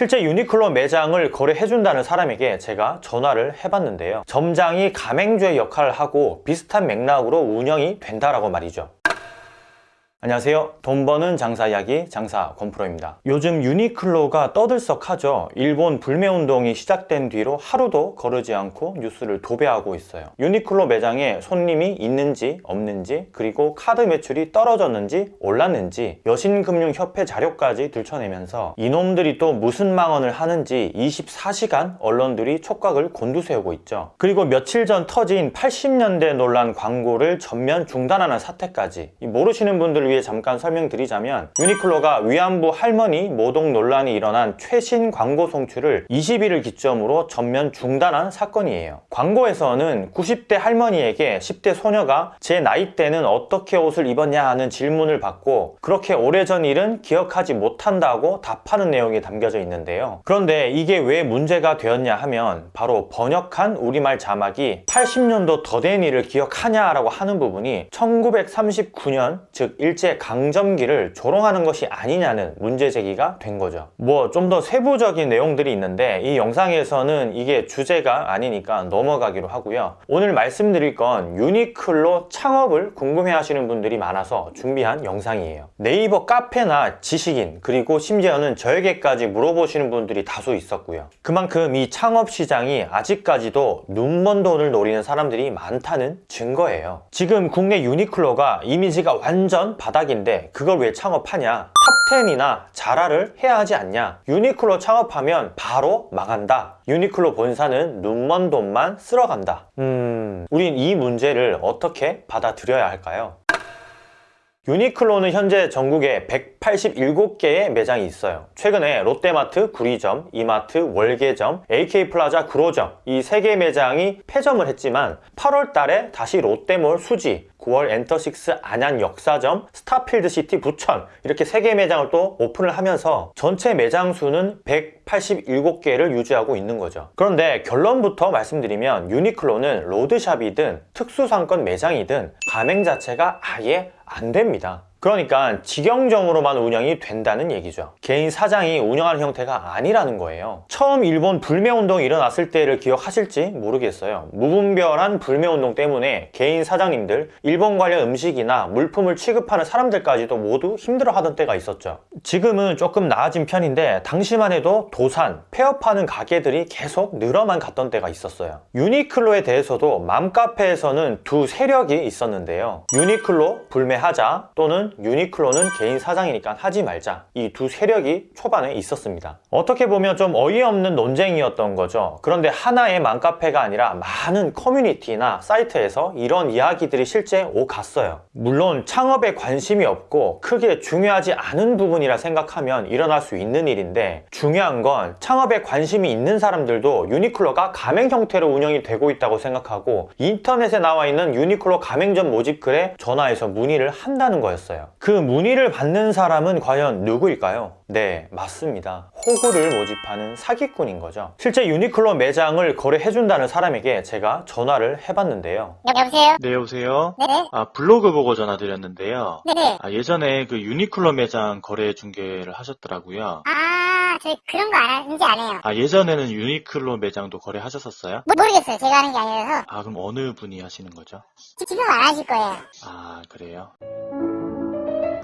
실제 유니클로 매장을 거래해준다는 사람에게 제가 전화를 해봤는데요. 점장이 가맹주의 역할을 하고 비슷한 맥락으로 운영이 된다라고 말이죠. 안녕하세요. 돈 버는 장사 이야기 장사 권프로입니다. 요즘 유니클로가 떠들썩하죠. 일본 불매운동이 시작된 뒤로 하루도 거르지 않고 뉴스를 도배하고 있어요. 유니클로 매장에 손님이 있는지 없는지 그리고 카드 매출이 떨어졌는지 올랐는지 여신금융협회 자료까지 들춰내면서 이놈들이 또 무슨 망언을 하는지 24시간 언론들이 촉각을 곤두세우고 있죠. 그리고 며칠 전 터진 80년대 논란 광고를 전면 중단하는 사태까지 모르시는 분들을 위해 잠깐 설명드리자면 유니클로가 위안부 할머니 모독 논란이 일어난 최신 광고 송출을 20일을 기점으로 전면 중단한 사건이에요. 광고에서는 90대 할머니에게 10대 소녀가 제 나이 때는 어떻게 옷을 입었냐 하는 질문을 받고 그렇게 오래전 일은 기억하지 못한다고 답하는 내용이 담겨져 있는데요. 그런데 이게 왜 문제가 되었냐 하면 바로 번역한 우리말 자막이 80년도 더 된 일을 기억하냐라고 하는 부분이 1939년 즉 일제 강점기를 조롱하는 것이 아니냐는 문제 제기가 된 거죠. 뭐 좀 더 세부적인 내용들이 있는데 이 영상에서는 이게 주제가 아니니까 넘어가기로 하고요. 오늘 말씀드릴 건 유니클로 창업을 궁금해 하시는 분들이 많아서 준비한 영상이에요. 네이버 카페나 지식인 그리고 심지어는 저에게까지 물어보시는 분들이 다수 있었고요. 그만큼 이 창업 시장이 아직까지도 눈먼 돈을 노리는 사람들이 많다는 증거예요. 지금 국내 유니클로가 이미지가 완전 바닥인데 그걸 왜 창업하냐? 탑10이나 자라를 해야 하지 않냐? 유니클로 창업하면 바로 망한다. 유니클로 본사는 눈먼 돈만 쓸어간다. 음, 우린 이 문제를 어떻게 받아들여야 할까요? 유니클로는 현재 전국에 187개의 매장이 있어요. 최근에 롯데마트 구리점, 이마트 월계점, AK플라자 구로점 이 세 개 매장이 폐점을 했지만 8월 달에 다시 롯데몰 수지, 9월 엔터식스 안양 역사점, 스타필드시티 부천 이렇게 세개 매장을 또 오픈을 하면서 전체 매장 수는 187개를 유지하고 있는 거죠. 그런데 결론부터 말씀드리면 유니클로는 로드샵이든 특수상권 매장이든 가맹 자체가 아예 안 됩니다. 그러니까 직영점으로만 운영이 된다는 얘기죠. 개인 사장이 운영하는 형태가 아니라는 거예요. 처음 일본 불매운동이 일어났을 때를 기억하실지 모르겠어요. 무분별한 불매운동 때문에 개인 사장님들, 일본 관련 음식이나 물품을 취급하는 사람들까지도 모두 힘들어하던 때가 있었죠. 지금은 조금 나아진 편인데 당시만 해도 도산, 폐업하는 가게들이 계속 늘어만 갔던 때가 있었어요. 유니클로에 대해서도 맘카페에서는 두 세력이 있었는데요. 유니클로 불매하자 또는 유니클로는 개인 사장이니까 하지 말자. 이 두 세력이 초반에 있었습니다. 어떻게 보면 좀 어이없는 논쟁이었던 거죠. 그런데 하나의 맘카페가 아니라 많은 커뮤니티나 사이트에서 이런 이야기들이 실제 오갔어요. 물론 창업에 관심이 없고 크게 중요하지 않은 부분이라 생각하면 일어날 수 있는 일인데 중요한 건 창업에 관심이 있는 사람들도 유니클로가 가맹 형태로 운영이 되고 있다고 생각하고 인터넷에 나와 있는 유니클로 가맹점 모집글에 전화해서 문의를 한다는 거였어요 그 문의를 받는 사람은 과연 누구일까요? 네 맞습니다 호구를 모집하는 사기꾼인 거죠 실제 유니클로 매장을 거래해준다는 사람에게 제가 전화를 해봤는데요 여보세요? 네, 여보세요? 네네. 아, 블로그 보고 전화드렸는데요. 네네. 아, 예전에 그 유니클로 매장 거래 중개를 하셨더라고요. 아, 저희 그런 거 안, 이제 안 해요. 아, 예전에는 유니클로 매장도 거래하셨었어요? 모, 모르겠어요. 제가 하는 게 아니라서. 아, 그럼 어느 분이 하시는 거죠? 지- 지금 안 하실 거예요. 아, 그래요?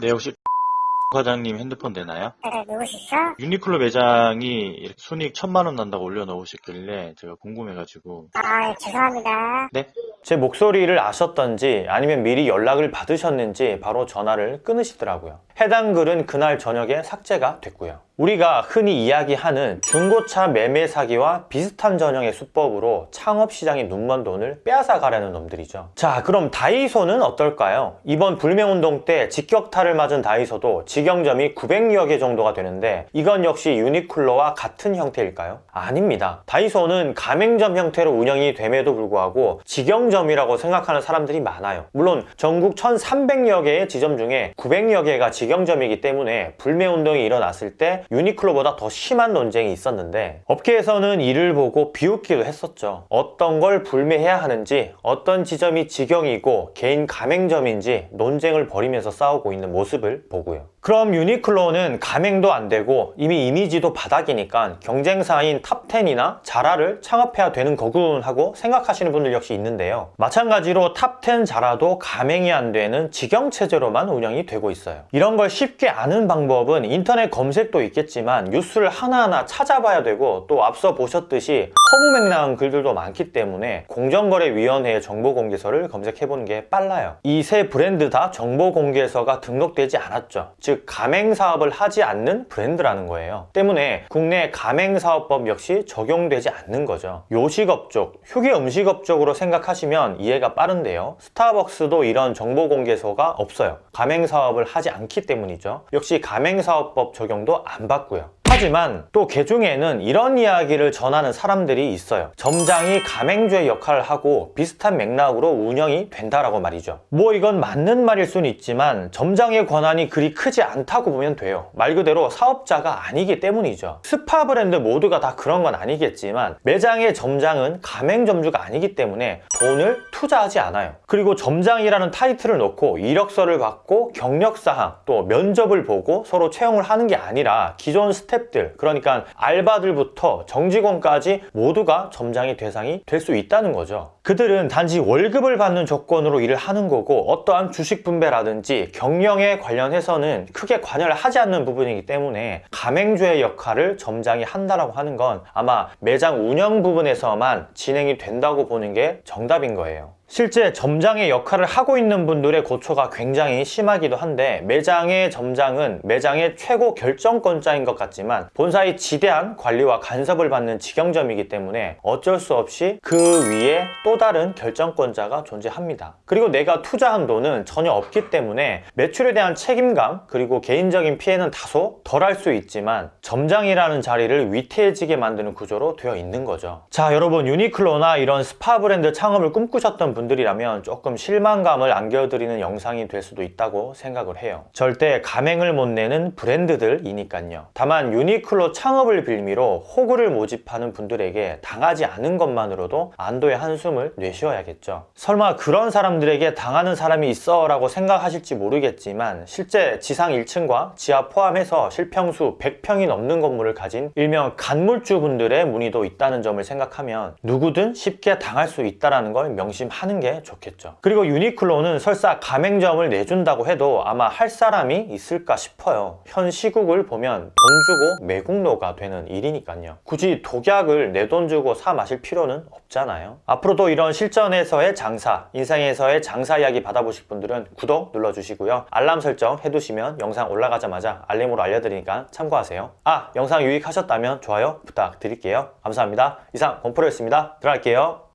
네, 혹시 과장님 핸드폰 되나요? 어, 누구시죠? 유니클로 매장이 이렇게 순익 천만 원 난다고 올려놓으셨길래 제가 궁금해가지고. 아, 죄송합니다. 네? 제 목소리를 아셨던지 아니면 미리 연락을 받으셨는지 바로 전화를 끊으시더라고요 해당 글은 그날 저녁에 삭제가 됐고요 우리가 흔히 이야기하는 중고차 매매 사기와 비슷한 전형의 수법으로 창업시장의 눈먼 돈을 빼앗아 가려는 놈들이죠 자 그럼 다이소는 어떨까요? 이번 불매운동 때 직격탄을 맞은 다이소도 직영점이 900여 개 정도가 되는데 이건 역시 유니클로와 같은 형태일까요? 아닙니다 다이소는 가맹점 형태로 운영이 됨에도 불구하고 직영점이라고 생각하는 사람들이 많아요 물론 전국 1300여 개의 지점 중에 900여 개가 직영점이기 때문에 불매 운동이 일어났을 때 유니클로보다 더 심한 논쟁이 있었는데 업계에서는 이를 보고 비웃기도 했었죠. 어떤 걸 불매해야 하는지 어떤 지점이 직영이고 개인 가맹점인지 논쟁을 벌이면서 싸우고 있는 모습을 보고요. 그럼 유니클로는 가맹도 안 되고 이미 이미지도 바닥이니까 경쟁사인 탑10이나 자라를 창업해야 되는 거군 하고 생각하시는 분들 역시 있는데요. 마찬가지로 탑10 자라도 가맹이 안 되는 직영체제로만 운영이 되고 있어요. 이런 걸 쉽게 아는 방법은 인터넷 검색도 있겠지만 뉴스를 하나하나 찾아봐야 되고 또 앞서 보셨듯이 허무맹랑한 글들도 많기 때문에 공정거래위원회의 정보공개서를 검색해보는 게 빨라요. 이 세 브랜드 다 정보공개서가 등록되지 않았죠. 즉 가맹사업을 하지 않는 브랜드라는 거예요. 때문에 국내 가맹사업법 역시 적용되지 않는 거죠. 요식업 쪽, 휴게 음식업 쪽으로 생각하시면 이해가 빠른데요. 스타벅스도 이런 정보공개서가 없어요. 가맹사업을 하지 않기 때문이죠. 역시 가맹사업법 적용도 안 받고요. 하지만 또 개중에는 이런 이야기를 전하는 사람들이 있어요. 점장이 가맹주의 역할을 하고 비슷한 맥락으로 운영이 된다라고 말이죠. 뭐 이건 맞는 말일 수는 있지만 점장의 권한이 그리 크지 않다고 보면 돼요. 말 그대로 사업자가 아니기 때문이죠. 스파 브랜드 모두가 다 그런 건 아니겠지만 매장의 점장은 가맹점주가 아니기 때문에 돈을 투자하지 않아요. 그리고 점장이라는 타이틀을 놓고 이력서를 받고 경력사항 또 면접을 보고 서로 채용을 하는 게 아니라 기존 스탭들 그러니까 알바들부터 정직원까지 모두가 점장의 대상이 될 수 있다는 거죠. 그들은 단지 월급을 받는 조건으로 일을 하는 거고 어떠한 주식 분배라든지 경영에 관련해서는 크게 관여를 하지 않는 부분이기 때문에 가맹주의 역할을 점장이 한다라고 하는 건 아마 매장 운영 부분에서만 진행이 된다고 보는 게 정답인 거예요. 실제 점장의 역할을 하고 있는 분들의 고초가 굉장히 심하기도 한데 매장의 점장은 매장의 최고 결정권자인 것 같지만 본사의 지대한 관리와 간섭을 받는 직영점이기 때문에 어쩔 수 없이 그 위에 또 다른 결정권자가 존재합니다. 그리고 내가 투자한 돈은 전혀 없기 때문에 매출에 대한 책임감 그리고 개인적인 피해는 다소 덜 할 수 있지만 점장이라는 자리를 위태해지게 만드는 구조로 되어 있는 거죠. 자 여러분 유니클로나 이런 스파 브랜드 창업을 꿈꾸셨던 분들이라면 조금 실망감을 안겨드리는 영상이 될 수도 있다고 생각을 해요. 절대 가맹을 못 내는 브랜드들이니까요. 다만 유니클로 창업을 빌미로 호구를 모집하는 분들에게 당하지 않은 것만으로도 안도의 한숨을 내쉬어야겠죠. 설마 그런 사람들에게 당하는 사람이 있어 라고 생각하실지 모르겠지만 실제 지상 1층과 지하 포함해서 실평수 100평이 넘는 건물을 가진 일명 간물주 분들의 문의도 있다는 점을 생각하면 누구든 쉽게 당할 수 있다는 걸 명심하는 게 좋겠죠. 그리고 유니클로는 설사 가맹점을 내준다고 해도 아마 할 사람이 있을까 싶어요. 현 시국을 보면 돈 주고 매국노가 되는 일이니까요. 굳이 독약을 내 돈 주고 사 마실 필요는 없잖아요. 앞으로도 이런 실전에서의 장사, 인생에서의 장사 이야기 받아보실 분들은 구독 눌러주시고요. 알람 설정 해두시면 영상 올라가자마자 알림으로 알려드리니까 참고하세요. 아, 영상 유익하셨다면 좋아요 부탁드릴게요. 감사합니다. 이상 권프로였습니다. 들어갈게요.